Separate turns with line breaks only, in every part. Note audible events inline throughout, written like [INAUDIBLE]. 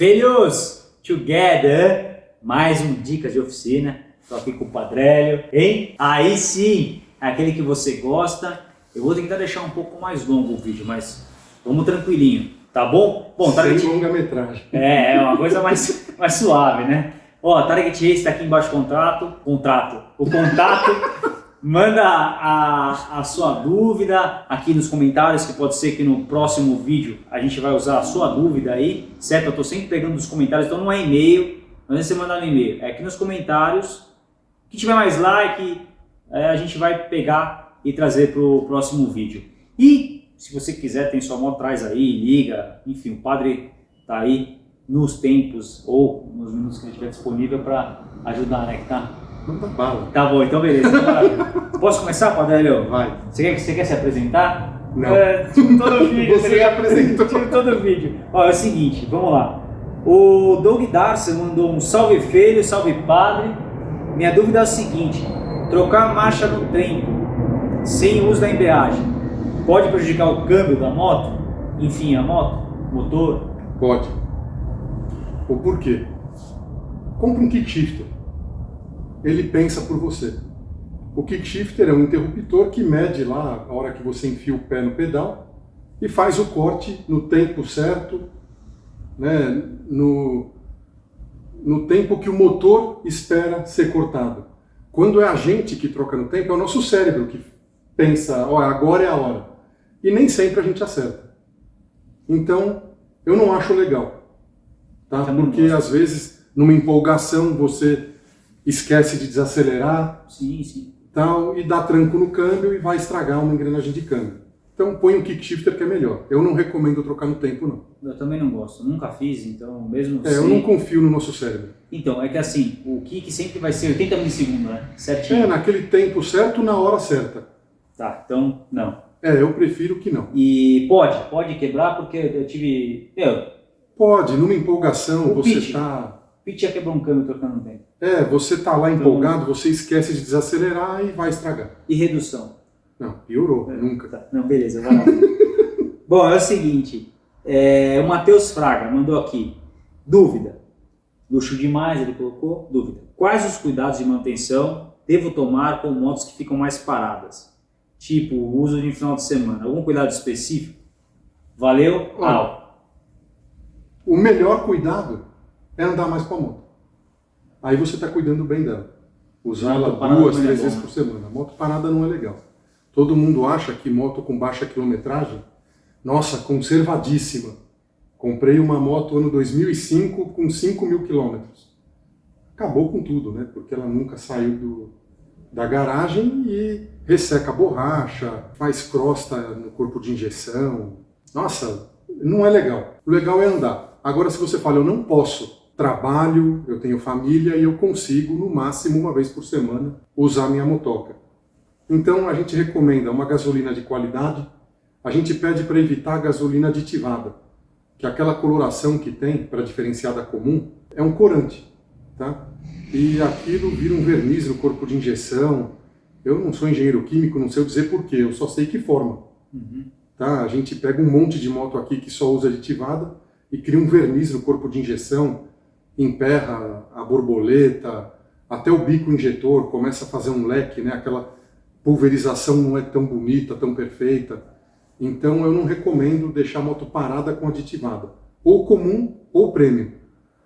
Filhos, together, mais um Dicas de Oficina. Estou aqui com o Padrélio, hein? Aí sim, aquele que você gosta. Eu vou tentar deixar um pouco mais longo o vídeo, mas vamos tranquilinho, tá bom?
Bom, Target... Sem longa-metragem.
É, é uma coisa mais, [LAUGHS] mais suave, né? Ó, Target Race está aqui embaixo do contrato. Contrato. O contato Manda a, a sua dúvida aqui nos comentários, que pode ser que no próximo vídeo a gente vai usar a sua dúvida aí, certo? Eu estou sempre pegando os comentários, então não é e-mail, não é você mandar no e-mail, é aqui nos comentários. Que tiver mais like, é, a gente vai pegar e trazer para o próximo vídeo. E se você quiser, tem sua mão atrás aí, liga, enfim, o padre está aí nos tempos ou nos minutos que ele tiver disponível para ajudar, né? Que tá
Manda bala.
Tá bom, então beleza. Então, [LAUGHS] Posso começar, Padrélio?
Vai.
Você quer, você quer se apresentar?
Não. É,
todo o [LAUGHS] vídeo.
você já apresentou.
Todo o vídeo. Ó, é o seguinte, vamos lá. O Doug Darcy mandou um salve filho, salve padre. Minha dúvida é a seguinte, trocar a marcha no tempo, sem uso da embreagem, pode prejudicar o câmbio da moto? Enfim, a moto, motor?
Pode. O porquê? Compre um kick shifter ele pensa por você. O kick shifter é um interruptor que mede lá a hora que você enfia o pé no pedal e faz o corte no tempo certo, né, no, no tempo que o motor espera ser cortado. Quando é a gente que troca no tempo, é o nosso cérebro que pensa, ó, agora é a hora. E nem sempre a gente acerta. Então, eu não acho legal. Tá? Porque às vezes, numa empolgação, você esquece de desacelerar
sim, sim.
Tal, e dá tranco no câmbio e vai estragar uma engrenagem de câmbio. Então põe um kick shifter que é melhor. Eu não recomendo trocar no tempo, não.
Eu também não gosto, nunca fiz, então mesmo
É, eu não confio no nosso cérebro.
Então, é que assim, o kick sempre vai ser 80 milissegundos, né? Certinho.
É, naquele tempo certo, na hora certa.
Tá, então não.
É, eu prefiro que não.
E pode, pode quebrar, porque eu tive... Meu,
pode, numa empolgação, você pitch, tá...
Pitch ia quebrar um câmbio trocando no tempo.
É, você tá lá então, empolgado, você esquece de desacelerar e vai estragar.
E redução?
Não, piorou, é, nunca. Tá.
Não, beleza, vamos lá. [LAUGHS] Bom, é o seguinte, é, o Matheus Fraga mandou aqui, dúvida, luxo demais, ele colocou, dúvida. Quais os cuidados de manutenção devo tomar com motos que ficam mais paradas? Tipo, uso de final de semana, algum cuidado específico? Valeu, Olha,
O melhor cuidado é andar mais com a moto aí você está cuidando bem dela. Usar ela duas, é três vezes por semana. A moto parada não é legal. Todo mundo acha que moto com baixa quilometragem, nossa, conservadíssima. Comprei uma moto ano 2005 com 5 mil quilômetros. Acabou com tudo, né? Porque ela nunca saiu do, da garagem e resseca a borracha, faz crosta no corpo de injeção. Nossa, não é legal. O legal é andar. Agora, se você fala, eu não posso trabalho, eu tenho família e eu consigo, no máximo uma vez por semana, usar minha motoca. Então a gente recomenda uma gasolina de qualidade, a gente pede para evitar a gasolina aditivada, que aquela coloração que tem, para diferenciar da comum, é um corante. Tá? E aquilo vira um verniz no corpo de injeção. Eu não sou engenheiro químico, não sei dizer porquê, eu só sei que forma. Uhum. Tá? A gente pega um monte de moto aqui que só usa aditivada e cria um verniz no corpo de injeção, emperra a borboleta, até o bico injetor começa a fazer um leque, né? aquela pulverização não é tão bonita, tão perfeita. Então eu não recomendo deixar a moto parada com aditivada. Ou comum ou premium.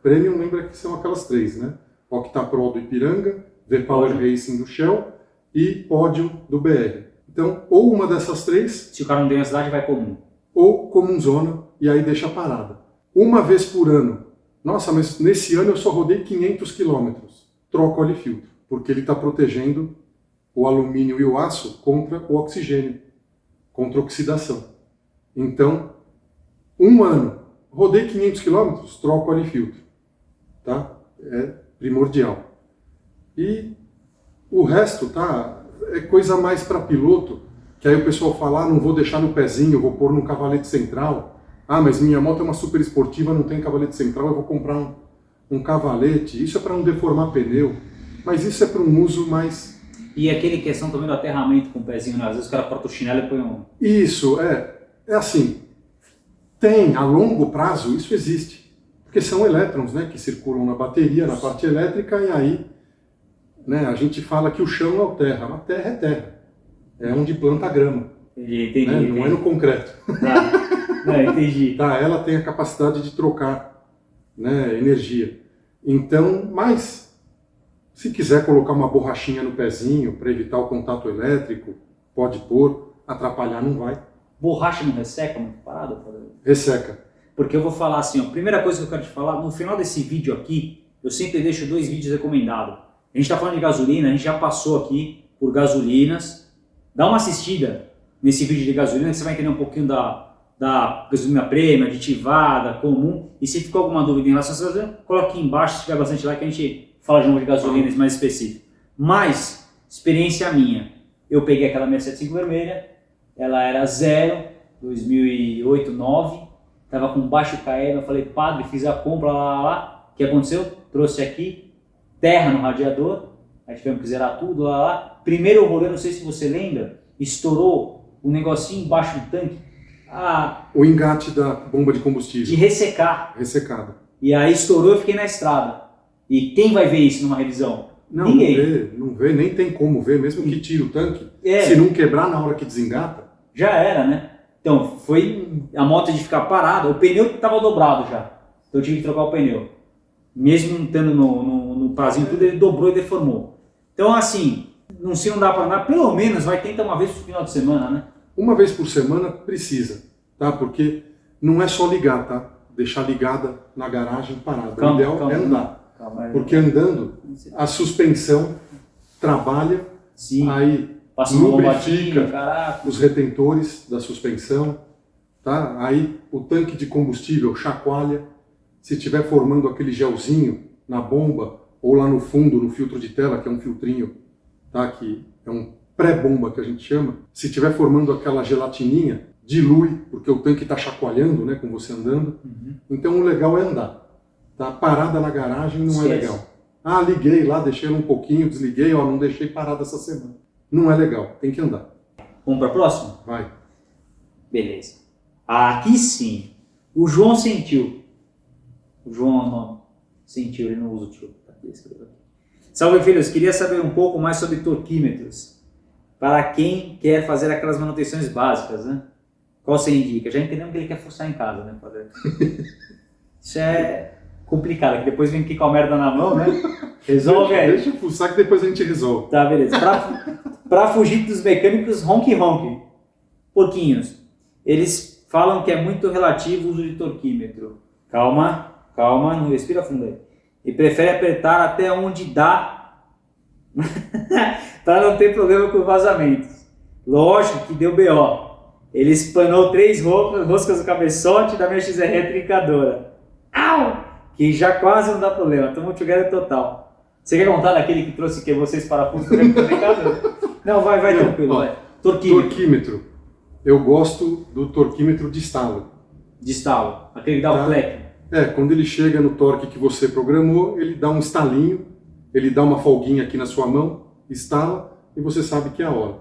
Premium lembra que são aquelas três, né? Octa Pro do Ipiranga, V-Power Racing do Shell e Pódio do BR. Então, ou uma dessas três...
Se o cara não tem a cidade, vai comum.
Ou comum zona, e aí deixa parada. Uma vez por ano, nossa, mas nesse ano eu só rodei 500 quilômetros. Troca o óleo filtro, porque ele está protegendo o alumínio e o aço contra o oxigênio, contra oxidação. Então, um ano, rodei 500 quilômetros, troca o óleo filtro. Tá? É primordial. E o resto, tá? É coisa mais para piloto, que aí o pessoal fala, ah, não vou deixar no pezinho, vou pôr no cavalete central. Ah, mas minha moto é uma super esportiva, não tem cavalete central, eu vou comprar um, um cavalete. Isso é para não deformar pneu, mas isso é para um uso mais...
E aquele questão também do aterramento com o pezinho, né? às vezes o cara corta o chinelo e põe um...
Isso, é. É assim, tem, a longo prazo, isso existe. Porque são elétrons né, que circulam na bateria, na parte elétrica, e aí né, a gente fala que o chão é o terra, mas terra é terra. É onde planta a grama.
Entendi,
né?
entendi.
Não é no concreto.
Tá. Não, [LAUGHS] entendi.
tá, ela tem a capacidade de trocar né, energia. Então, mas se quiser colocar uma borrachinha no pezinho para evitar o contato elétrico, pode pôr, atrapalhar não vai.
Borracha não resseca muito parado?
Resseca.
Porque eu vou falar assim, ó, primeira coisa que eu quero te falar, no final desse vídeo aqui, eu sempre deixo dois vídeos recomendados. A gente está falando de gasolina, a gente já passou aqui por gasolinas. Dá uma assistida nesse vídeo de gasolina, que você vai entender um pouquinho da, da gasolina prêmio, aditivada, comum. E se ficou alguma dúvida em relação a gasolina, coloque aqui embaixo, se tiver bastante lá, que a gente fala de novo de gasolinas mais específico. Mas, experiência minha, eu peguei aquela 675 vermelha, ela era zero, 2008, 2009, estava com baixo KM, eu falei, padre, fiz a compra lá, lá, lá, o que aconteceu? Trouxe aqui, terra no radiador, aí tivemos que zerar tudo lá, lá. Primeiro rolê, não sei se você lembra, estourou um negocinho embaixo do tanque, ah,
O engate da bomba de combustível.
de ressecar.
Ressecado.
E aí estourou, eu fiquei na estrada. E quem vai ver isso numa revisão?
Não,
Ninguém.
não vê, não vê, nem tem como ver, mesmo que tire o tanque.
É.
Se não quebrar na hora que desengata,
Já era, né? Então, foi a moto de ficar parada, o pneu estava dobrado já. Então eu tive que trocar o pneu. Mesmo estando no, no, no prazinho tudo, ele dobrou e deformou. Então, assim, não se não dá para andar, pelo menos vai tentar uma vez por final de semana, né?
Uma vez por semana precisa, tá? Porque não é só ligar, tá? Deixar ligada na garagem parada. o ideal é andar.
Calma, é-
Porque andando, a suspensão trabalha,
Sim,
aí
passa
lubrifica os retentores da suspensão, tá? Aí o tanque de combustível chacoalha, se estiver formando aquele gelzinho na bomba ou lá no fundo, no filtro de tela, que é um filtrinho, tá? Que é um pré-bomba que a gente chama, se estiver formando aquela gelatininha, dilui, porque o tanque está chacoalhando, né, com você andando.
Uhum.
Então o legal é andar, tá? Parada na garagem não é
Esquece.
legal. Ah, liguei lá, deixei um pouquinho, desliguei, ó, não deixei parada essa semana. Não é legal, tem que andar.
Vamos para a próxima?
Vai.
Beleza. Aqui sim. O João sentiu. O João não sentiu, ele não usa o tio. Tá. Salve filhos, queria saber um pouco mais sobre torquímetros. Para quem quer fazer aquelas manutenções básicas, né? Qual você indica? Já entendemos que ele quer forçar em casa, né, padre? [LAUGHS] Isso é complicado, que depois vem aqui com a merda na mão, né? [LAUGHS] Resolve
deixa,
aí.
deixa eu fuçar que depois a gente resolve.
Tá, beleza. Pra, pra fugir dos mecânicos honk honk, porquinhos, eles falam que é muito relativo o uso de torquímetro. Calma, calma, não respira fundo aí. E prefere apertar até onde dá [LAUGHS] para não ter problema com vazamentos. Lógico que deu BO. Ele espanou três ro- roscas no cabeçote da minha XR trincadora. Au! Que já quase não dá problema. Tamo together total. Você quer contar daquele que trouxe que vocês parafusos pro trincador? Não, vai, vai tranquilo, vai. Torquímetro,
Torquímetro. Eu gosto do torquímetro de estalo.
de estalo. Aquele que dá o
Tá.
fleck.
É, quando ele chega no torque que você programou, ele dá um estalinho, ele dá uma folguinha aqui na sua mão, estala e você sabe que é a hora.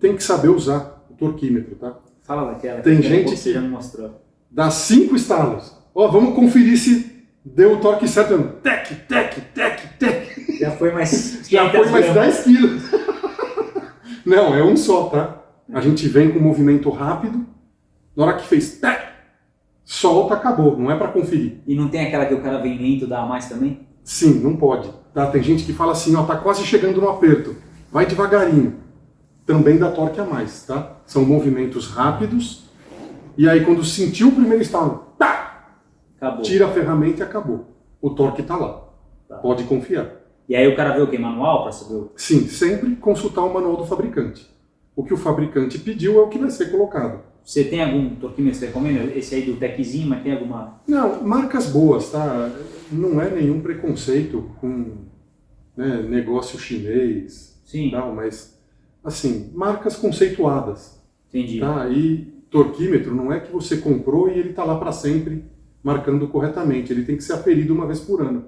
Tem que saber usar o torquímetro, tá?
Fala daquela.
Tem
que
gente que-
já me mostrou.
Dá cinco estalos. Ó, vamos conferir se deu o torque certo. Tec, tec, tec, tec.
Já foi mais. [LAUGHS]
Já
500
foi mais
gramas.
10 quilos. [LAUGHS] Não, é um só, tá? A gente vem com movimento rápido, na hora que fez tec, solta, acabou. Não é para conferir.
E não tem aquela que o cara vem lento dá a mais também?
Sim, não pode. Tá? Tem gente que fala assim, ó, tá quase chegando no aperto. Vai devagarinho. Também dá torque a mais, tá? São movimentos rápidos. E aí quando sentiu o primeiro estalo, tá,
Acabou.
tira a ferramenta e acabou. O torque tá lá.
Tá.
Pode confiar.
E aí o cara vê o que? Manual pra saber o.
Sim, sempre consultar o manual do fabricante. O que o fabricante pediu é o que vai ser colocado.
Você tem algum torquímetro que você recomenda? Esse aí do Techzinho, mas tem alguma.
Não, marcas boas, tá? Não é nenhum preconceito com né, negócio chinês,
Sim,
tal, mas assim, marcas conceituadas,
entendi.
tá? E torquímetro não é que você comprou e ele tá lá para sempre marcando corretamente, ele tem que ser aferido uma vez por ano,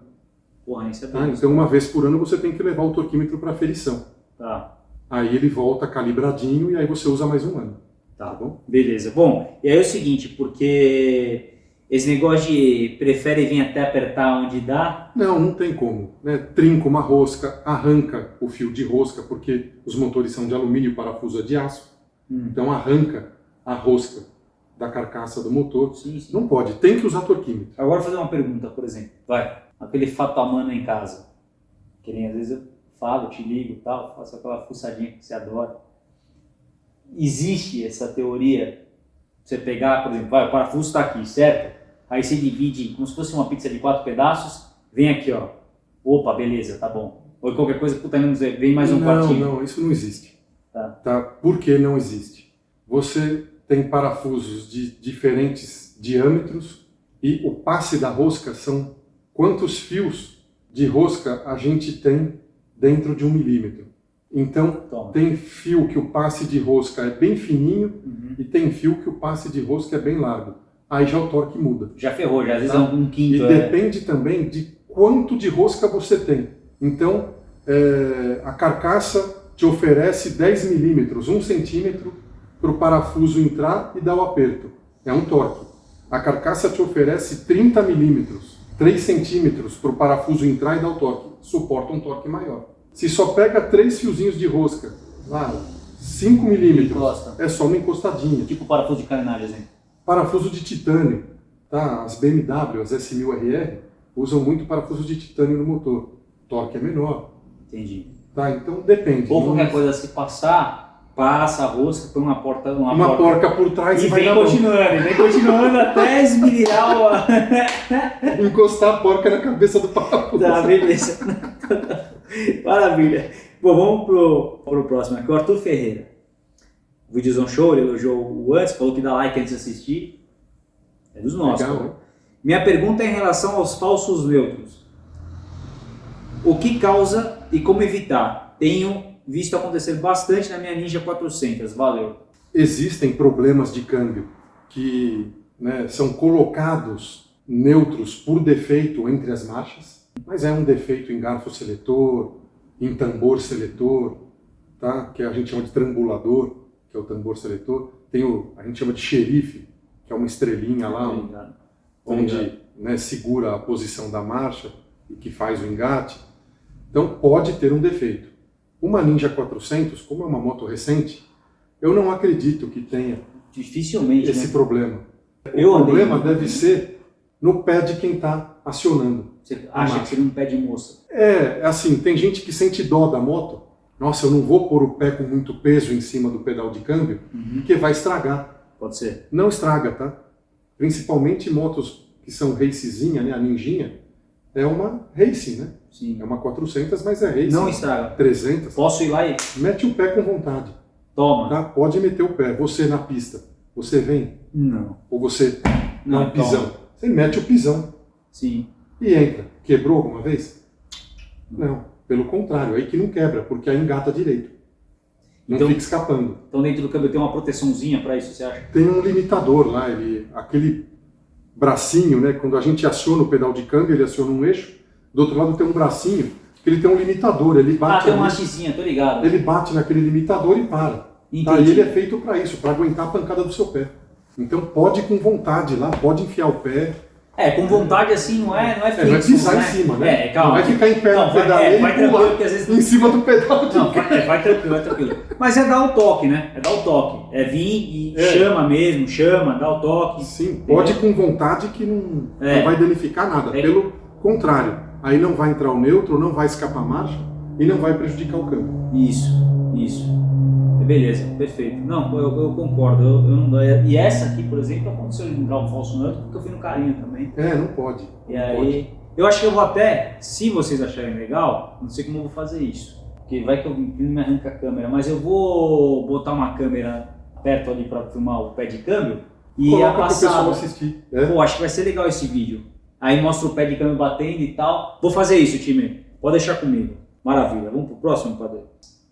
Porra, nem sabia.
tá? Então uma vez por ano você tem que levar o torquímetro para aferição.
Tá,
Aí ele volta calibradinho e aí você usa mais um ano, tá
tá.
bom?
Beleza. Bom, e aí é o seguinte, porque Esse negócio de prefere vir até apertar onde dá?
Não, não tem como. Né? Trinca uma rosca, arranca o fio de rosca, porque os motores são de alumínio, o parafuso é de aço. Hum. Então arranca a rosca da carcaça do motor. Sim, sim. Não pode, tem que usar torquímetro.
Agora vou fazer uma pergunta, por exemplo. Vai, aquele fato a mano em casa. Que nem às vezes eu falo, te ligo tal, faço aquela fuçadinha que você adora. Existe essa teoria, você pegar, por exemplo, vai, o parafuso está aqui, certo? Aí você divide como se fosse uma pizza de quatro pedaços, vem aqui, ó. Opa, beleza, tá bom. Ou qualquer coisa, puta, vem mais um
não,
quartinho.
Não, isso não existe. Tá. tá. Por que não existe? Você tem parafusos de diferentes diâmetros e o passe da rosca são quantos fios de rosca a gente tem dentro de um milímetro. Então, Toma. tem fio que o passe de rosca é bem fininho uhum. e tem fio que o passe de rosca é bem largo aí já o torque muda.
Já ferrou, já às vezes tá? é um quinto.
E é... depende também de quanto de rosca você tem. Então, é, a carcaça te oferece 10 milímetros, 1 centímetro, para o parafuso entrar e dar o aperto. É um torque. A carcaça te oferece 30 milímetros, 3 centímetros, para o parafuso entrar e dar o torque. Suporta um torque maior. Se só pega três fiozinhos de rosca, lá, 5 milímetros, é só uma encostadinha.
Tipo parafuso de carenagem, hein?
Parafuso de titânio. Tá? As BMW, as S1000RR, usam muito parafuso de titânio no motor. torque é menor.
Entendi.
Tá? Então depende.
Ou qualquer coisa se passar, passa a rosca, põe uma porta.
Uma, uma porca, porca por trás
e, e vem continuando, vem [LAUGHS] continuando até esmirilhar
o. [LAUGHS] Encostar a porca na cabeça do parafuso.
Tá, beleza. [LAUGHS] Maravilha. Bom, vamos pro, pro próximo aqui, o Arthur Ferreira. O Videozão Show, ele elogiou o antes, falou que dá like antes de assistir. É dos nossos. Legal, Minha pergunta é em relação aos falsos neutros. O que causa e como evitar? Tenho visto acontecer bastante na minha Ninja 400. Valeu.
Existem problemas de câmbio que né, são colocados neutros por defeito entre as marchas, mas é um defeito em garfo seletor, em tambor seletor, tá? que a gente chama de trambulador que é o tambor seletor, tem o, a gente chama de xerife, que é uma estrelinha lá, um, onde né, segura a posição da marcha e que faz o engate. Então pode ter um defeito. Uma Ninja 400, como é uma moto recente, eu não acredito que tenha
Dificilmente,
esse
né?
problema. Eu o problema andei... deve ser no pé de quem está acionando.
Você acha que seria um pé de moça?
É, assim, tem gente que sente dó da moto nossa, eu não vou pôr o pé com muito peso em cima do pedal de câmbio, uhum. porque vai estragar.
Pode ser.
Não estraga, tá? Principalmente motos que são racezinha, né? A Ninjinha é uma racing, né?
Sim.
É uma 400, mas é racing.
Não estraga.
300.
Posso ir lá e...
Mete o pé com vontade.
Toma.
Tá? Pode meter o pé. Você na pista, você vem?
Não.
Ou você não, pisão? Toma. Você mete o pisão.
Sim.
E entra. Quebrou alguma vez? Não. Pelo contrário, aí que não quebra, porque aí engata direito. Não então, fica escapando.
Então dentro do câmbio tem uma proteçãozinha para isso, você acha?
Tem um limitador lá, ele, aquele bracinho, né? Quando a gente aciona o pedal de câmbio, ele aciona um eixo. Do outro lado tem um bracinho, que ele tem um limitador, ele bate...
Ah, tem uma hastezinha, tô ligado.
Ele bate naquele limitador e para. Entendi. Tá? E ele é feito para isso, para aguentar a pancada do seu pé. Então pode ir com vontade lá, pode enfiar o pé,
é, com vontade assim não é, não é fixo.
É, vai pisar
né?
em cima, né?
É, calma.
Não vai ficar em pé no pedal é, vai tranquilo, porque às vezes... em cima do pedal.
Não, vai, é, vai tranquilo, vai tranquilo. Mas é dar o toque, né? É dar o toque. É vir e é. chama mesmo, chama, dá o toque.
Sim, entendeu? pode com vontade que não, é. não vai danificar nada. É. Pelo contrário, aí não vai entrar o neutro, não vai escapar marcha e não vai prejudicar o câmbio.
Isso, isso. Beleza, perfeito. Não, eu, eu concordo. Eu, eu não, e essa aqui, por exemplo, aconteceu em um grau falso neutro porque eu fui no carinho também.
É, não pode.
E
não
aí,
pode.
eu acho que eu vou até, se vocês acharem legal, não sei como eu vou fazer isso. Porque vai que eu me arranca a câmera, mas eu vou botar uma câmera perto ali para filmar o pé de câmbio e
Coloca a passada. assistir.
É? Pô, acho que vai ser legal esse vídeo. Aí mostra o pé de câmbio batendo e tal. Vou fazer isso, time. Pode deixar comigo. Maravilha. Vamos pro próximo, padre.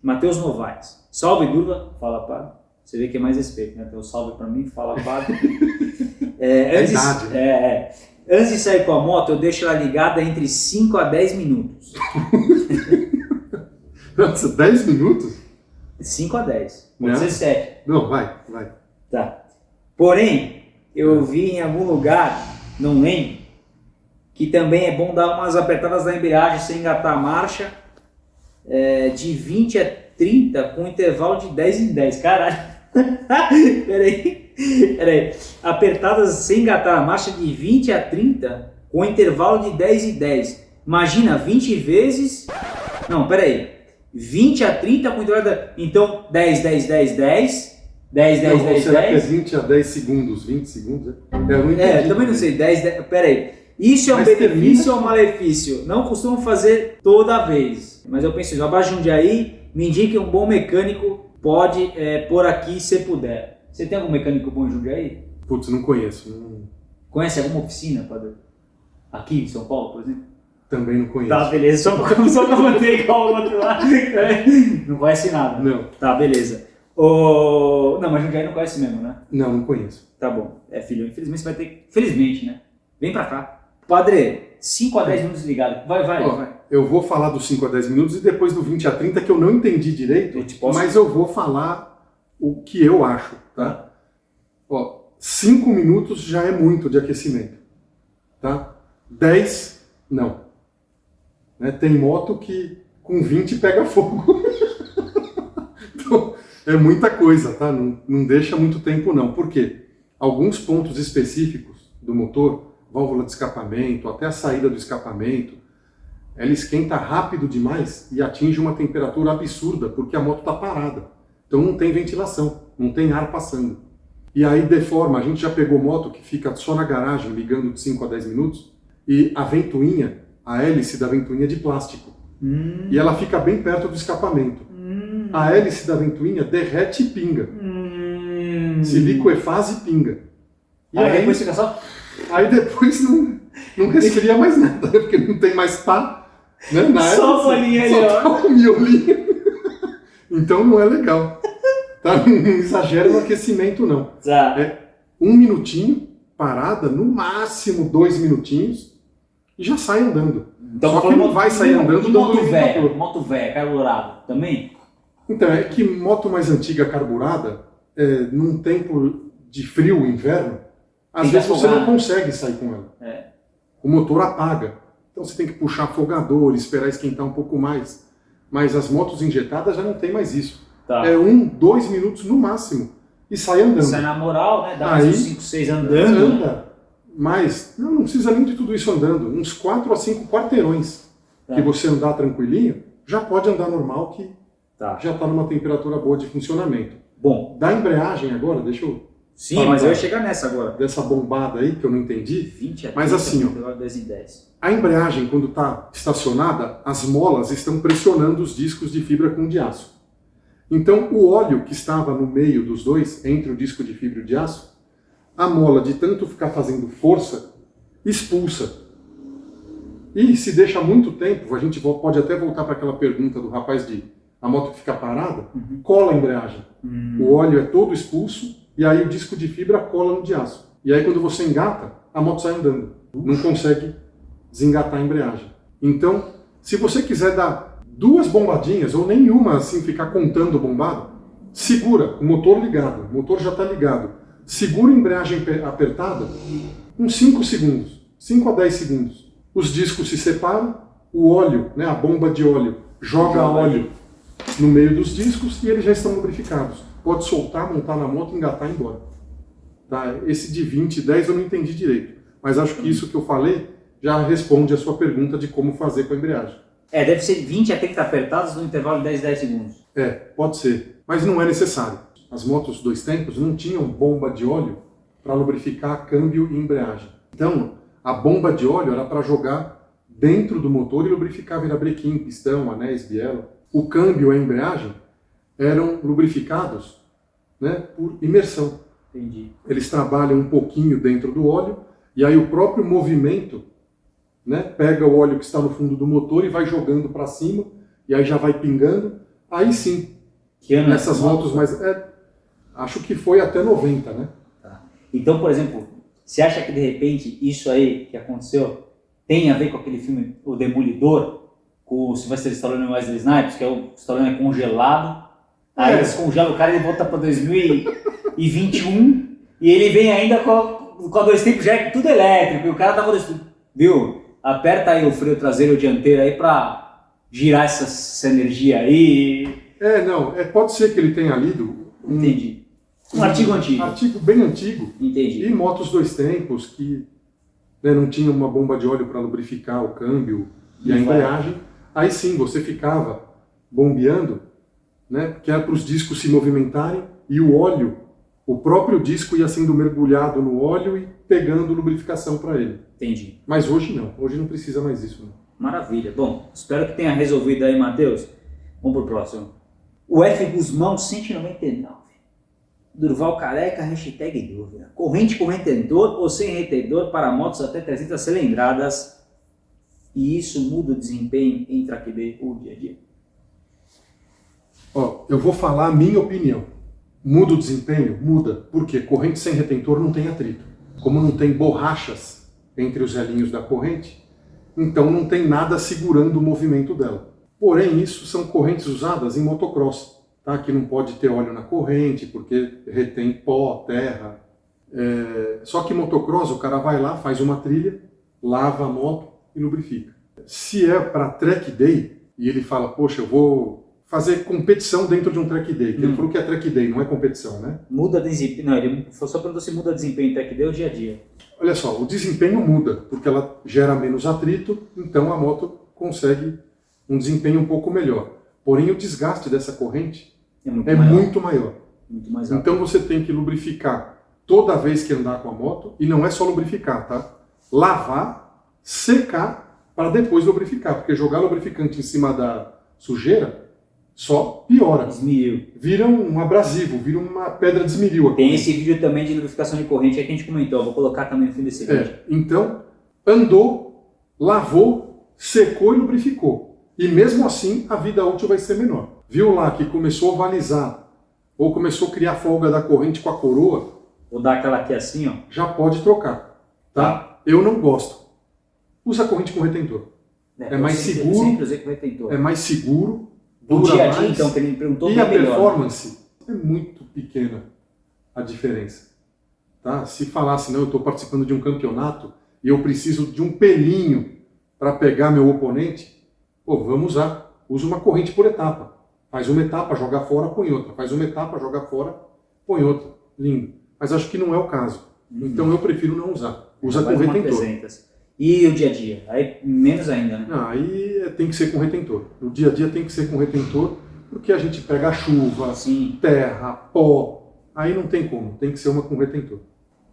Matheus Novaes. Salve, Durva. Fala, padre. Você vê que é mais respeito, né? Um salve para mim, fala, padre. [LAUGHS]
é, antes, é,
é, é, antes de sair com a moto, eu deixo ela ligada entre 5 a 10 minutos. [LAUGHS]
Nossa, 10 minutos?
5 a 10. Pode Não. ser 7.
Não, vai, vai.
Tá. Porém, eu vi em algum lugar não lembro, que também é bom dar umas apertadas na embreagem sem engatar a marcha, é, de 20 a 30 com intervalo de 10 em 10. Caralho! [LAUGHS] peraí, peraí. Apertadas sem engatar a marcha de 20 a 30 com intervalo de 10 em 10. Imagina 20 vezes. Não, peraí. 20 a 30 com intervalo de... Então 10, 10, 10, 10. 10, 10,
Não,
10,
será que é
10.
20 a 10 segundos? 20 segundos? É, eu não entendi.
É, também não sei. 10, 10. Peraí. Isso é um
Mas
benefício
termina-
ou um malefício? Não costumo fazer toda vez. Mas eu penso, abaixo de aí, me indique um bom mecânico, pode é, por aqui se puder. Você tem algum mecânico bom em Jundiaí?
Putz, não conheço. não-
Conhece alguma oficina, padre? Aqui em São Paulo, por exemplo?
também não conheço.
Tá, beleza. Só pra, só pra manter igual o outro lá. [LAUGHS] Não conhece nada.
Não,
Tá, beleza. O... Não, mas Jundiaí não conhece mesmo, né?
não, não conheço.
Tá bom. É, filho, infelizmente você vai ter. Felizmente, né? Vem pra cá. Padre, 5 a 10 minutos ligado. Vai, vai,
Ó,
vai.
Eu vou falar dos 5 a 10 minutos e depois do 20 a 30, que eu não entendi direito,
Eu
mas eu vou falar o que eu acho, tá? Ó, 5 minutos já é muito de aquecimento, tá? 10, não. Né? Tem moto que com 20 pega fogo. [LAUGHS] então, é muita coisa, tá? Não, não deixa muito tempo não. Por quê? Alguns pontos específicos do motor, válvula de escapamento, até a saída do escapamento, ela esquenta rápido demais e atinge uma temperatura absurda, porque a moto está parada. Então não tem ventilação, não tem ar passando. E aí deforma, a gente já pegou moto que fica só na garagem, ligando de 5 a 10 minutos, e a ventoinha, a hélice da ventoinha é de plástico.
Hum,
E ela fica bem perto do escapamento.
hum,
A hélice da ventoinha derrete e pinga.
hum.
Se liquefaz e pinga. E
Aí depois fica só...
Aí depois não, não [LAUGHS] resfria mais nada, né? porque não tem mais pá. Né? Na
Só bolinha ali,
só
ó.
tá o miolinho. Então não é legal. Tá? Não exagera no aquecimento, não.
Tá.
É um minutinho, parada, no máximo dois minutinhos, e já sai andando.
Então,
Só que não vai sair andando dando
moto velha, moto velha, carburado, também?
Então, é que moto mais antiga carburada, é, num tempo de frio, inverno, às vezes você não consegue sair com ela.
É.
O motor apaga. Então você tem que puxar afogador, esperar esquentar um pouco mais. Mas as motos injetadas já não tem mais isso.
Tá.
É um, dois minutos no máximo e sai andando.
Sai na moral, né? Dá
Aí-
uns 5, 6 andando. né?
Anda. Mas não, não precisa nem de tudo isso andando. Uns quatro a cinco quarteirões
Tá.
que você andar tranquilinho, já pode andar normal que
Tá.
já está numa temperatura boa de funcionamento.
Bom,
Da embreagem agora, deixa eu...
sim,
Fala,
mas eu ia chegar nessa agora.
Dessa bombada aí que eu não entendi.
20 a
Mas
30,
assim, ó.
intervalo de 10 em 10.
A embreagem, quando está estacionada, as molas estão pressionando os discos de fibra com de aço. Então, o óleo que estava no meio dos dois, entre o disco de fibra e o de aço, a mola, de tanto ficar fazendo força, expulsa. E se deixa muito tempo, a gente pode até voltar para aquela pergunta do rapaz de a moto que fica parada,
Uhum.
cola a embreagem.
Hum.
O óleo é todo expulso e aí o disco de fibra cola no de aço. E aí quando você engata, a moto sai andando. Não consegue desengatar a embreagem. Então, se você quiser dar duas bombadinhas ou nenhuma assim ficar contando bombada, segura o motor ligado, o motor já está ligado. Segura a embreagem pe- apertada uns 5 segundos, 5 a 10 segundos. Os discos se separam, o óleo, né, a bomba de óleo, joga
Joga
óleo no meio dos discos e eles já estão lubrificados. Pode soltar, montar na moto, engatar e ir embora. Tá? Esse de 20 e 10 eu não entendi direito, mas acho que isso que eu falei já responde a sua pergunta de como fazer com a embreagem.
É, deve ser 20 a 30 apertados no intervalo de 10 10 segundos.
É, pode ser, mas não é necessário. As motos dois tempos não tinham bomba de óleo para lubrificar câmbio e embreagem. Então, a bomba de óleo era para jogar dentro do motor e lubrificar virabrequim, pistão, anéis, biela. O câmbio e a embreagem eram lubrificados né, por imersão.
Entendi.
Eles trabalham um pouquinho dentro do óleo e aí o próprio movimento né, pega o óleo que está no fundo do motor e vai jogando para cima e aí já vai pingando. Aí sim,
Que ano é
Nessas
essa moto?
motos mais. É, acho que foi até 90, né?
Então, por exemplo, você acha que de repente isso aí que aconteceu tem a ver com aquele filme O Demolidor, com o Sylvester Stallone e Wesley Snipes, que é o Stallone é congelado, aí
É.
eles congelam o cara e ele volta para 2021 e ele vem ainda com a, com a dois tempos já é tudo elétrico, e o cara tava falando viu? Aperta aí o freio traseiro ou dianteiro aí pra girar essa, essa energia aí.
É, não, é, pode ser que ele tenha lido.
Um, Entendi. Um, um artigo antigo.
artigo bem antigo.
Entendi.
E motos dois tempos que né, não tinha uma bomba de óleo para lubrificar o câmbio e, e a embreagem. Aí sim, você ficava bombeando, né, que era para os discos se movimentarem e o óleo, o próprio disco ia sendo mergulhado no óleo e pegando lubrificação para ele.
Entendi.
Mas hoje não, hoje não precisa mais disso. Não.
Maravilha. Bom, espero que tenha resolvido aí, Matheus. Vamos pro próximo. O F. Guzmão 199. Durval Careca, hashtag dúvida. Corrente com retentor ou sem retentor para motos até 300 cilindradas. E isso muda o desempenho em day ou dia a dia?
Ó, eu vou falar a minha opinião. Muda o desempenho? Muda. Por quê? Corrente sem retentor não tem atrito. Como não tem borrachas entre os relinhos da corrente, então não tem nada segurando o movimento dela. Porém, isso são correntes usadas em motocross, tá? que não pode ter óleo na corrente, porque retém pó, terra. É... Só que motocross, o cara vai lá, faz uma trilha, lava a moto e lubrifica. Se é para track day, e ele fala, poxa, eu vou fazer competição dentro de um track day. Hum. Ele falou que é track day, não é competição, né?
Muda desempenho. Não, ele só perguntou se muda desempenho em track day ou dia a dia.
Olha só, o desempenho muda, porque ela gera menos atrito, então a moto consegue um desempenho um pouco melhor. Porém, o desgaste dessa corrente é muito, é maior. Muito maior.
Muito mais
então você tem que lubrificar toda vez que andar com a moto, e não é só lubrificar, tá? Lavar, secar, para depois lubrificar, porque jogar lubrificante em cima da sujeira só piora.
Esmeril.
Vira um abrasivo, vira uma pedra de esmeril.
Tem esse vídeo também de lubrificação de corrente que a gente comentou, vou colocar também no fim desse
é,
vídeo.
Então, andou, lavou, secou e lubrificou. E mesmo assim, a vida útil vai ser menor. Viu lá que começou a ovalizar, ou começou a criar folga da corrente com a coroa.
Ou dar aquela aqui assim, ó.
Já pode trocar, tá? tá. Eu não gosto. Usa a corrente com retentor. É, é mais seguro. Sempre usei com retentor. É mais seguro
no dia a dia, mais, então, que ele me perguntou.
E a melhor. performance é muito pequena a diferença. Tá? Se falasse, não, eu estou participando de um campeonato e eu preciso de um pelinho para pegar meu oponente, pô, vamos usar. Usa uma corrente por etapa. Faz uma etapa, joga fora, põe outra. Faz uma etapa, joga fora, põe outra. Lindo. Mas acho que não é o caso. Uhum. Então eu prefiro não usar. Usa com retentor.
E o dia a dia? Aí menos ainda, né?
Não, aí tem que ser com retentor. No dia a dia tem que ser com retentor, porque a gente pega chuva, Sim. terra, pó. Aí não tem como, tem que ser uma com retentor.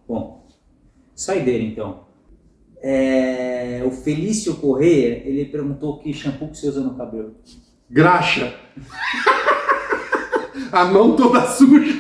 Bom, saideira então. É... O Felício Correia, ele perguntou que shampoo que você usa no cabelo.
Graxa. [LAUGHS] a mão toda suja.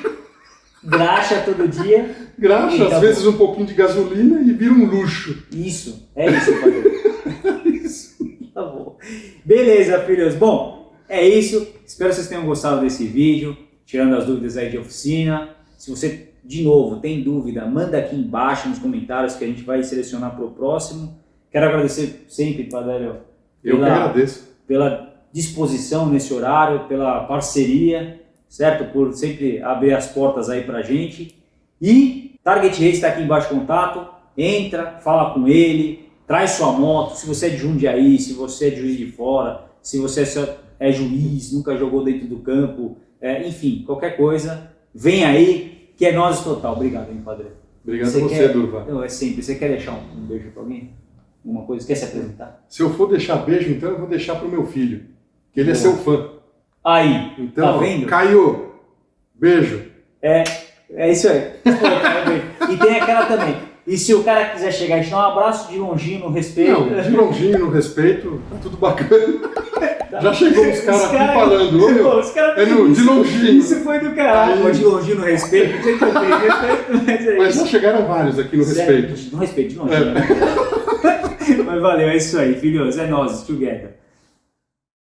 Graxa todo dia.
Graxa, às vezes um pouquinho de gasolina e vira um luxo.
Isso, é isso, é [LAUGHS] isso. Tá bom. Beleza, filhos. Bom, é isso. Espero que vocês tenham gostado desse vídeo, tirando as dúvidas aí de oficina. Se você, de novo, tem dúvida, manda aqui embaixo nos comentários que a gente vai selecionar para o próximo. Quero agradecer sempre, Padélio,
Eu pela, agradeço.
pela disposição nesse horário, pela parceria certo? Por sempre abrir as portas aí pra gente. E Target Race está aqui embaixo contato, entra, fala com ele, traz sua moto, se você é de Jundiaí, se você é de Juiz de Fora, se você é juiz, nunca jogou dentro do campo, é, enfim, qualquer coisa, vem aí, que é nós total. Obrigado, hein, Padre?
Obrigado você a você, quer... Durva.
Não, é sempre. Você quer deixar um, um beijo para alguém? Alguma coisa? Quer se apresentar?
Se eu for deixar beijo, então eu vou deixar para o meu filho, que ele Boa. é seu fã.
Aí,
então,
tá vendo?
Caio, beijo.
É, é isso aí. [LAUGHS] e tem aquela também. E se o cara quiser chegar e te dar um abraço de longinho no respeito.
Não, de longinho no respeito, tá tudo bacana. Já chegou os caras aqui cara, falando, ô meu, [LAUGHS] cara, é no, de longinho.
Isso foi do caralho, de longinho no respeito, não sei
mas, é mas já chegaram vários aqui no respeito.
No respeito, de longinho. É. [LAUGHS] mas valeu, é isso aí, filhos, é nós, together.